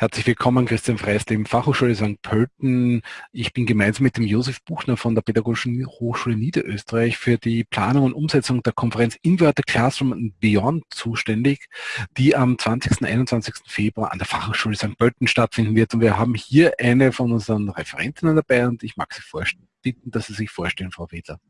Herzlich willkommen, Christian Freistem, Fachhochschule St. Pölten. Ich bin gemeinsam mit dem Josef Buchner von der Pädagogischen Hochschule Niederösterreich für die Planung und Umsetzung der Konferenz Inverted Classroom and Beyond zuständig, die am 20. und 21. Februar an der Fachhochschule St. Pölten stattfinden wird. Und wir haben hier eine von unseren Referentinnen dabei und ich mag Sie bitten, dass Sie sich vorstellen, Frau Wedler.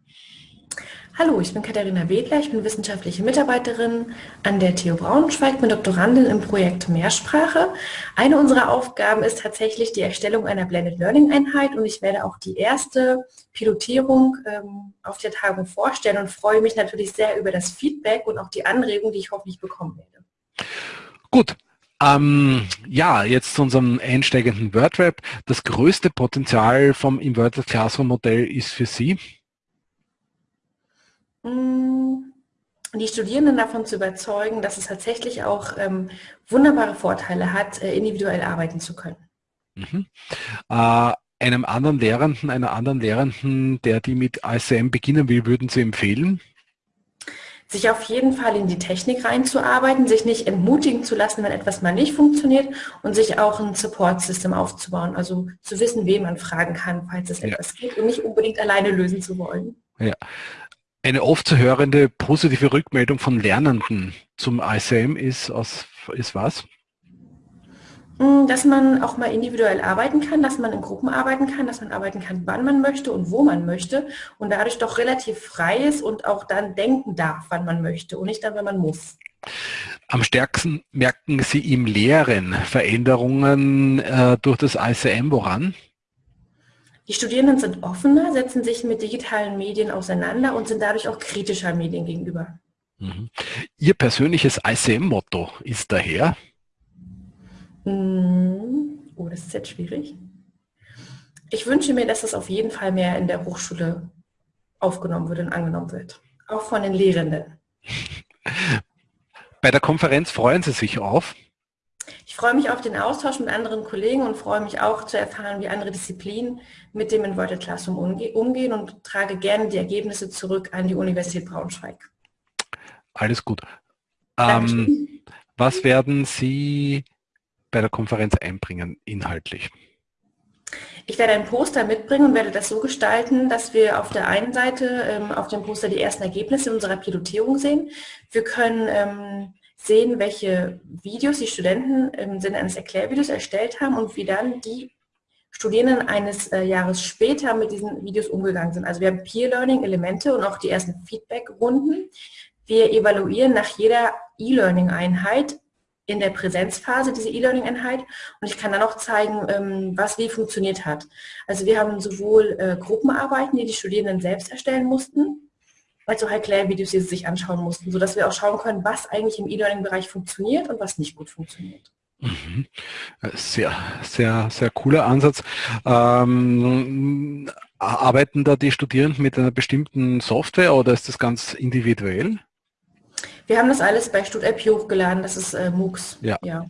Hallo, ich bin Katharina Wedler, ich bin wissenschaftliche Mitarbeiterin an der TU Braunschweig, bin Doktorandin im Projekt Mehrsprache. Eine unserer Aufgaben ist tatsächlich die Erstellung einer Blended Learning Einheit und ich werde auch die erste Pilotierung ähm, auf der Tagung vorstellen und freue mich natürlich sehr über das Feedback und auch die Anregung, die ich hoffentlich bekommen werde. Gut, ähm, ja, jetzt zu unserem einsteigenden WordRap. Das größte Potenzial vom Inverted Classroom Modell ist für Sie? Mm, die Studierenden davon zu überzeugen, dass es tatsächlich auch ähm, wunderbare Vorteile hat, äh, individuell arbeiten zu können. Mhm. Äh, einem anderen Lehrenden, einer anderen Lehrenden, der die mit ASM beginnen will, würden Sie empfehlen? Sich auf jeden Fall in die Technik reinzuarbeiten, sich nicht entmutigen zu lassen, wenn etwas mal nicht funktioniert und sich auch ein Support-System aufzubauen, also zu wissen, wen man fragen kann, falls es ja. etwas gibt und nicht unbedingt alleine lösen zu wollen. Ja. Eine oft zu hörende positive Rückmeldung von Lernenden zum ICM ist, aus, ist was? Mm, dass man auch mal individuell arbeiten kann, dass man in Gruppen arbeiten kann, dass man arbeiten kann, wann man möchte und wo man möchte und dadurch doch relativ frei ist und auch dann denken darf, wann man möchte und nicht dann, wenn man muss. Am stärksten merken Sie im Lehren Veränderungen äh, durch das ICM woran? Die Studierenden sind offener, setzen sich mit digitalen Medien auseinander und sind dadurch auch kritischer Medien gegenüber. Mhm. Ihr persönliches ICM-Motto ist daher? Mm, oh, das ist jetzt schwierig. Ich wünsche mir, dass das auf jeden Fall mehr in der Hochschule aufgenommen wird und angenommen wird. Auch von den Lehrenden. Bei der Konferenz freuen Sie sich auf? Ich freue mich auf den Austausch mit anderen Kollegen und freue mich auch zu erfahren, wie andere Disziplinen mit dem Inverted Classroom umgehen und trage gerne die Ergebnisse zurück an die Universität Braunschweig. Alles gut. Ähm, was werden Sie bei der Konferenz einbringen, inhaltlich? Ich werde ein Poster mitbringen und werde das so gestalten, dass wir auf der einen Seite ähm, auf dem Poster die ersten Ergebnisse unserer Pilotierung sehen. Wir können ähm, sehen, welche Videos die Studenten im Sinne eines Erklärvideos erstellt haben und wie dann die Studierenden eines äh, Jahres später mit diesen Videos umgegangen sind. Also wir haben Peer-Learning-Elemente und auch die ersten Feedback-Runden. Wir evaluieren nach jeder E-Learning-Einheit in der Präsenzphase diese E-Learning-Einheit und ich kann dann auch zeigen, ähm, was wie funktioniert hat. Also wir haben sowohl äh, Gruppenarbeiten, die die Studierenden selbst erstellen mussten, auch Erklärvideos, die sie sich anschauen mussten, sodass wir auch schauen können, was eigentlich im E-Learning-Bereich funktioniert und was nicht gut funktioniert. Mhm. Sehr, sehr, sehr cooler Ansatz. Ähm, arbeiten da die Studierenden mit einer bestimmten Software oder ist das ganz individuell? Wir haben das alles bei StudApp hochgeladen, das ist äh, MOOCs. Ja. ja.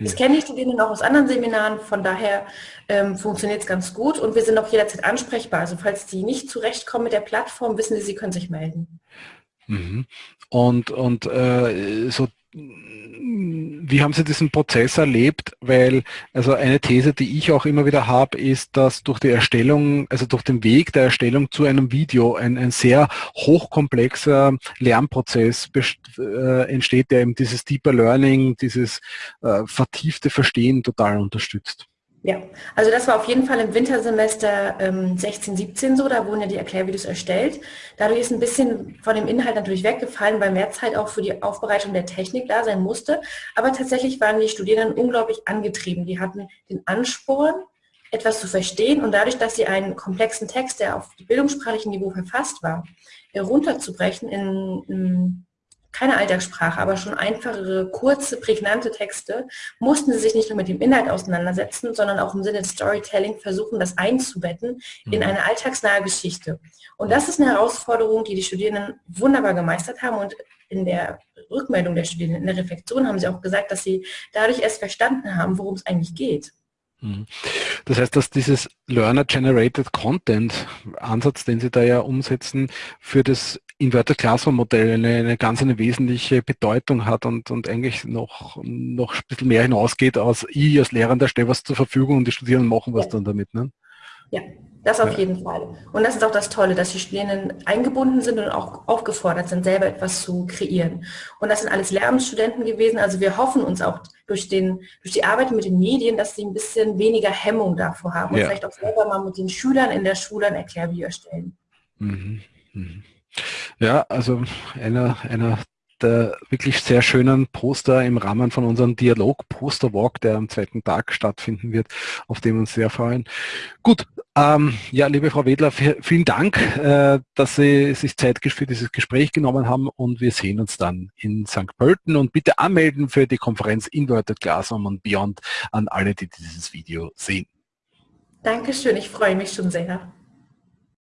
Das kennen die Studierenden auch aus anderen Seminaren, von daher ähm, funktioniert es ganz gut und wir sind auch jederzeit ansprechbar. Also falls die nicht zurechtkommen mit der Plattform, wissen sie, sie können sich melden. Mhm. Und, und äh, so wie haben Sie diesen Prozess erlebt? Weil, also eine These, die ich auch immer wieder habe, ist, dass durch die Erstellung, also durch den Weg der Erstellung zu einem Video ein, ein sehr hochkomplexer Lernprozess äh, entsteht, der eben dieses Deeper Learning, dieses äh, vertiefte Verstehen total unterstützt. Ja, also das war auf jeden Fall im Wintersemester ähm, 16, 17 so, da wurden ja die Erklärvideos erstellt. Dadurch ist ein bisschen von dem Inhalt natürlich weggefallen, weil mehr Zeit auch für die Aufbereitung der Technik da sein musste. Aber tatsächlich waren die Studierenden unglaublich angetrieben. Die hatten den Ansporn, etwas zu verstehen und dadurch, dass sie einen komplexen Text, der auf bildungssprachlichen Niveau verfasst war, herunterzubrechen in, in keine Alltagssprache, aber schon einfachere, kurze, prägnante Texte, mussten sie sich nicht nur mit dem Inhalt auseinandersetzen, sondern auch im Sinne des Storytelling versuchen, das einzubetten in mhm. eine alltagsnahe Geschichte. Und das ist eine Herausforderung, die die Studierenden wunderbar gemeistert haben und in der Rückmeldung der Studierenden, in der Reflexion haben sie auch gesagt, dass sie dadurch erst verstanden haben, worum es eigentlich geht. Mhm. Das heißt, dass dieses Learner-Generated Content Ansatz, den Sie da ja umsetzen, für das Inverted Classroom Modell eine, eine ganz eine wesentliche Bedeutung hat und, und eigentlich noch, noch ein bisschen mehr hinausgeht, als ich als Lehrender stelle was zur Verfügung und die Studierenden machen was ja. dann damit. Ne? Ja, das auf ja. jeden Fall. Und das ist auch das Tolle, dass die Studierenden eingebunden sind und auch aufgefordert sind, selber etwas zu kreieren. Und das sind alles Lehramtsstudenten gewesen. Also wir hoffen uns auch durch, den, durch die Arbeit mit den Medien, dass sie ein bisschen weniger Hemmung davor haben und ja. vielleicht auch selber mal mit den Schülern in der Schule ein Erklärvideo erstellen. Mhm. Mhm. Ja, also einer, einer der wirklich sehr schönen Poster im Rahmen von unserem Dialog Poster Walk, der am zweiten Tag stattfinden wird, auf dem wir uns sehr freuen. Gut, ähm, ja, liebe Frau Wedler, vielen Dank, äh, dass Sie sich Zeit für dieses Gespräch genommen haben und wir sehen uns dann in St. Pölten und bitte anmelden für die Konferenz Inverted Classroom und Beyond an alle, die dieses Video sehen. Dankeschön, ich freue mich schon sehr.